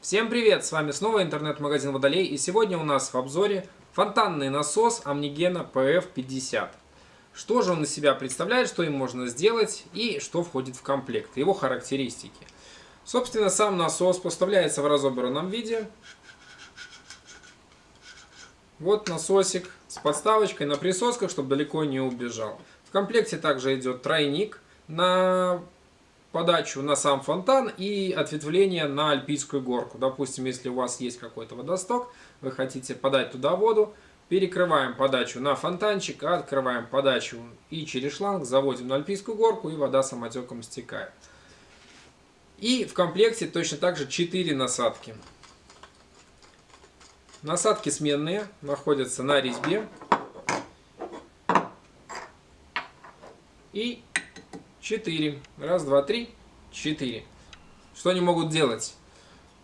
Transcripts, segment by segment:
Всем привет! С вами снова интернет-магазин Водолей и сегодня у нас в обзоре фонтанный насос Omnigena PF50. Что же он из себя представляет, что им можно сделать и что входит в комплект, его характеристики. Собственно, сам насос поставляется в разобранном виде. Вот насосик с подставочкой на присосках, чтобы далеко не убежал. В комплекте также идет тройник на подачу на сам фонтан и ответвление на Альпийскую горку. Допустим, если у вас есть какой-то водосток, вы хотите подать туда воду, перекрываем подачу на фонтанчик, открываем подачу и через шланг заводим на Альпийскую горку и вода самотеком стекает. И в комплекте точно так же 4 насадки. Насадки сменные, находятся на резьбе. И 4. Раз, два, три, четыре. Что они могут делать?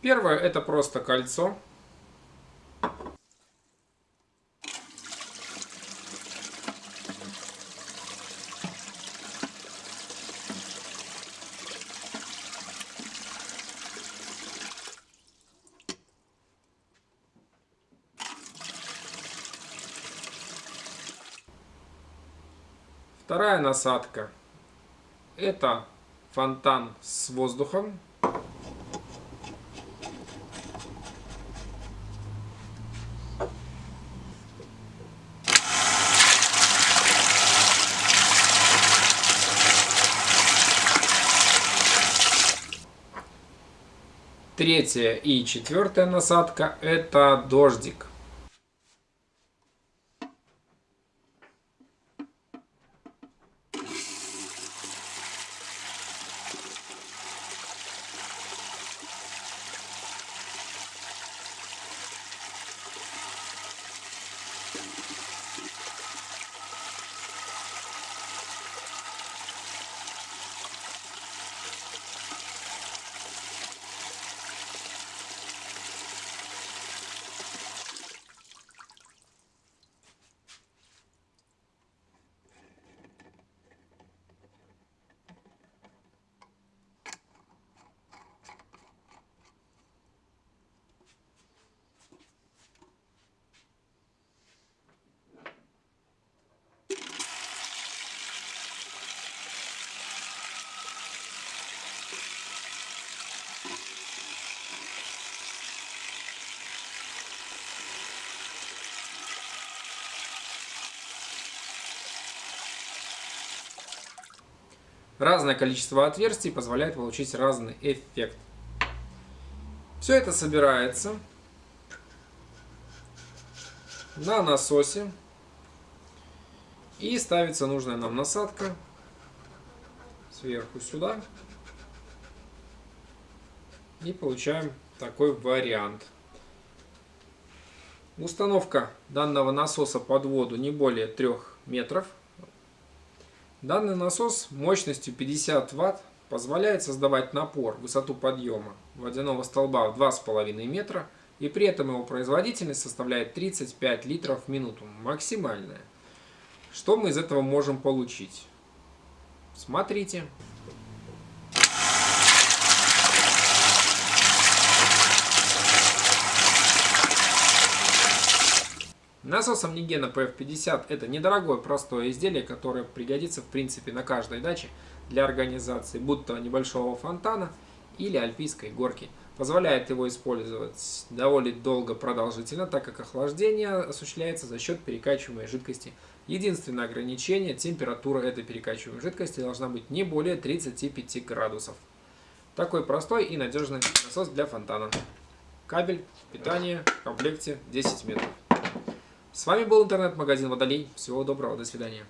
Первое это просто кольцо. Вторая насадка это фонтан с воздухом. Третья и четвертая насадка это дождик. Разное количество отверстий позволяет получить разный эффект. Все это собирается на насосе и ставится нужная нам насадка сверху сюда. И получаем такой вариант. Установка данного насоса под воду не более 3 метров. Данный насос мощностью 50 Вт позволяет создавать напор, высоту подъема водяного столба в 2,5 метра, и при этом его производительность составляет 35 литров в минуту, максимальная. Что мы из этого можем получить? Смотрите. Насос Omnigena PF50 это недорогое простое изделие, которое пригодится в принципе на каждой даче для организации будто небольшого фонтана или альпийской горки. Позволяет его использовать довольно долго продолжительно, так как охлаждение осуществляется за счет перекачиваемой жидкости. Единственное ограничение – температура этой перекачиваемой жидкости должна быть не более 35 градусов. Такой простой и надежный насос для фонтана. Кабель, питание в комплекте 10 метров. С вами был интернет-магазин Водолей. Всего доброго, до свидания.